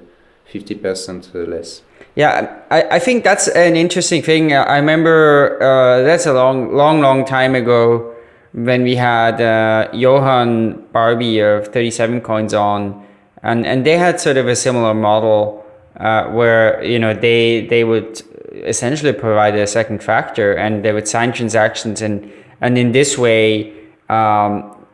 [SPEAKER 4] fifty percent less.
[SPEAKER 3] Yeah, I, I think that's an interesting thing. I remember uh, that's a long, long, long time ago when we had uh, Johann Barbie of 37 Coins on, and, and they had sort of a similar model uh, where, you know, they, they would essentially provide a second factor and they would sign transactions and, and in this way, um,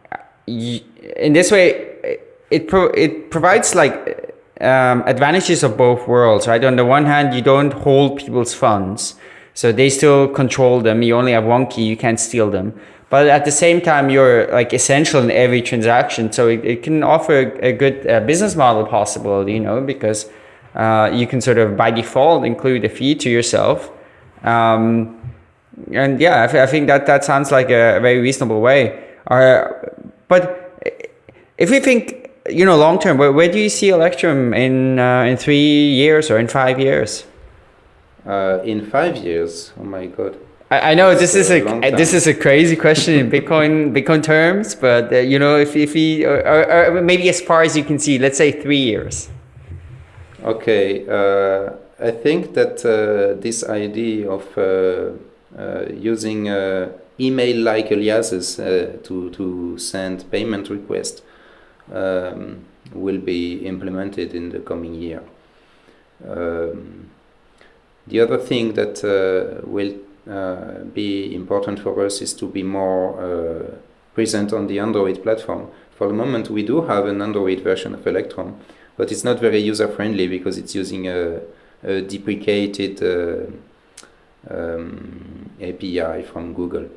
[SPEAKER 3] in this way, it, pro- it provides like um, advantages of both worlds, right? On the one hand, you don't hold people's funds, so they still control them. You only have one key, you can't steal them. But at the same time, you're like essential in every transaction, so it, it can offer a good uh, business model possibility, you know, because uh, you can sort of by default include a fee to yourself. Um, and yeah, I, th- I, think that that sounds like a very reasonable way. Uh, but if we think you know, long term, where, where do you see Electrum in uh, in three years or in five years?
[SPEAKER 4] Uh, in five years, oh my god!
[SPEAKER 3] I, I know this is a, a this is a crazy question in Bitcoin Bitcoin terms, but uh, you know, if if we or, or, or, maybe as far as you can see, let's say three years.
[SPEAKER 4] Okay, uh, I think that uh, this idea of uh, using email-like aliases to to send payment requests um, will be implemented in the coming year. Um, the other thing that uh, will uh, be important for us is to be more uh, present on the Android platform. For the moment, we do have an Android version of Electrum, but it's not very user friendly because it's using a, a deprecated uh, um, API from Google.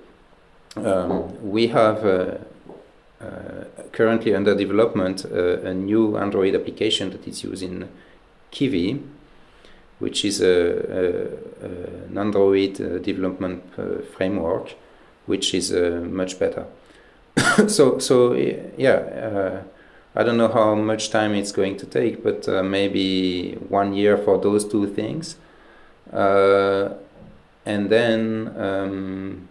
[SPEAKER 4] Um, we have uh, currently under development a new Android application that is used in Kivy, which is a, a, an Android development framework, which is much better. so so yeah I don't know how much time it's going to take, but uh, maybe one year for those two things, uh, and then um,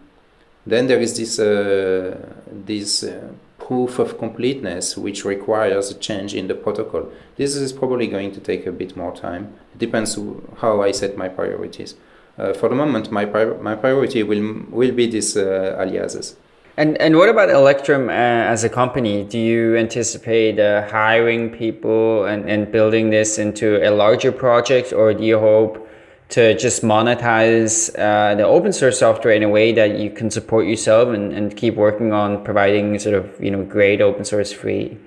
[SPEAKER 4] then there is this uh, this uh, proof of completeness which requires a change in the protocol. This is probably going to take a bit more time. It depends how I set my priorities. Uh, for the moment, my pri- my priority will will be these uh, aliases.
[SPEAKER 3] And and what about Electrum uh, as a company? Do you anticipate uh, hiring people and, and building this into a larger project, or do you hope to just monetize uh, the open source software in a way that you can support yourself and, and keep working on providing sort of you know great open source free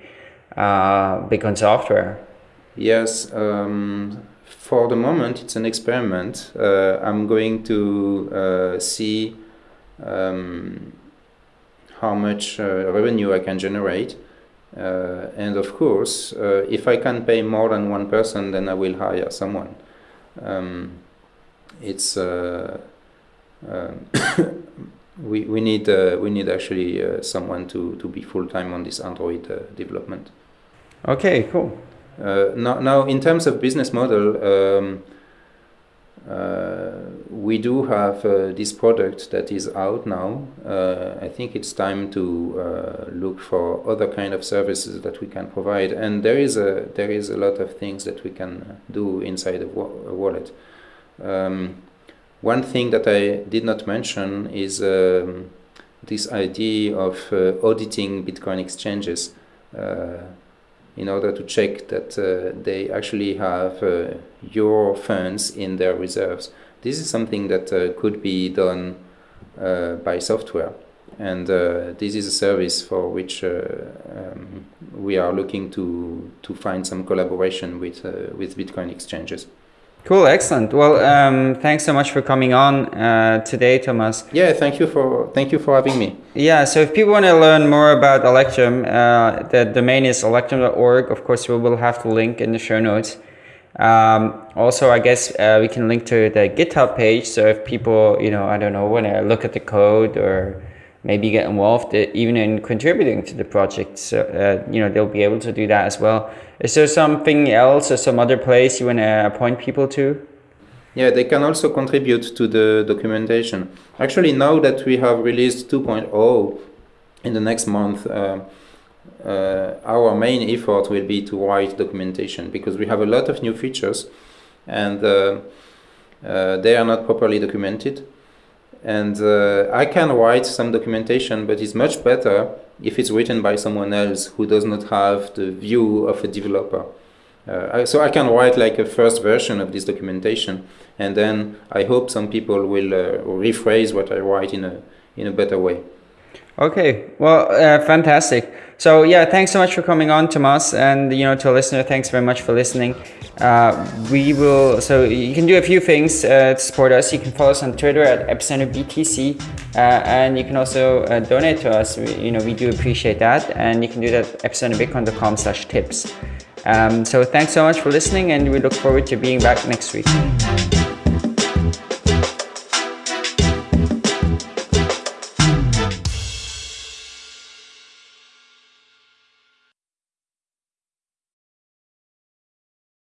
[SPEAKER 3] uh, Bitcoin software?
[SPEAKER 4] Yes. Um, for the moment, it's an experiment. Uh, I'm going to uh, see. Um, how much uh, revenue I can generate. Uh, and of course, if I can pay more than one person, then I will hire someone. Um, it's um, we, we need uh, we need actually uh, someone to, to be full time on this Android uh, development.
[SPEAKER 3] Okay, cool.
[SPEAKER 4] now, now in terms of business model, um, uh, we do have uh, this product that is out now. Uh, I think it's time to look for other kind of services that we can provide, and there is a there is a lot of things that we can do inside wa- a wallet. Um, one thing that I did not mention is um, this idea of uh, auditing Bitcoin exchanges. Uh, in order to check that uh, they actually have uh, your funds in their reserves. This is something that uh, could be done uh, by software. And this is a service for which um, we are looking to, to find some collaboration with, with Bitcoin exchanges.
[SPEAKER 3] Cool, excellent. Well, um, thanks so much for coming on uh, today, Thomas.
[SPEAKER 4] Yeah, thank you for thank you for having me.
[SPEAKER 3] Yeah, so if people want to learn more about Electrum, uh, the domain is electrum.org. Of course, we will have the link in the show notes. Um, also, I guess uh, we can link to the GitHub page. So if people, you know, I don't know, want to look at the code or maybe get involved uh, even in contributing to the project, so uh, you know, they'll be able to do that as well. Is there something else or some other place you want to appoint people to?
[SPEAKER 4] Yeah, they can also contribute to the documentation. Actually, now that we have released 2.0 in the next month, uh, uh, our main effort will be to write documentation because we have a lot of new features and uh, uh they are not properly documented. And uh, I can write some documentation, but it's much better if it's written by someone else who does not have the view of a developer. Uh, so I can write like a first version of this documentation, and then I hope some people will uh, rephrase what I write in a in a better way.
[SPEAKER 3] Okay, well, uh, fantastic. So yeah, thanks so much for coming on, Thomas, and you know to a listener, thanks very much for listening. Uh, we will. So you can do a few things uh, to support us. You can follow us on Twitter at Epicenter BTC, uh, and you can also uh, donate to us. We, you know we do appreciate that, and you can do that at epicenterbitcoin.com/tips. Um, so thanks so much for listening, and we look forward to being back next week.